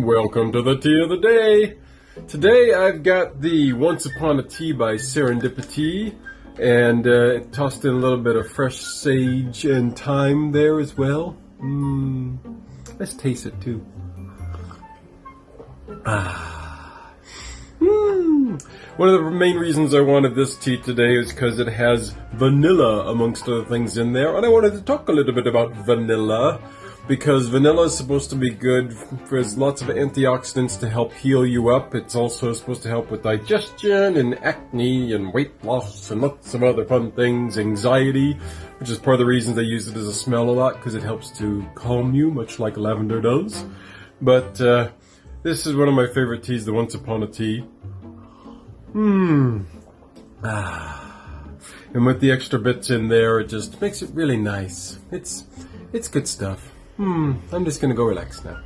Welcome to the tea of the day. Today I've got the Once Upon a Tea by Serendipity and uh, tossed in a little bit of fresh sage and thyme there as well. Mmm. Let's taste it too. Ah. Mmm. One of the main reasons I wanted this tea today is because it has vanilla amongst other things in there and I wanted to talk a little bit about vanilla because vanilla is supposed to be good. There's lots of antioxidants to help heal you up. It's also supposed to help with digestion and acne and weight loss and lots of other fun things. Anxiety, which is part of the reasons I use it as a smell a lot because it helps to calm you, much like lavender does. But uh, this is one of my favorite teas, the Once Upon a Tea. Mmm. Ah. And with the extra bits in there, it just makes it really nice. It's, it's good stuff. Hmm, I'm just gonna go relax now.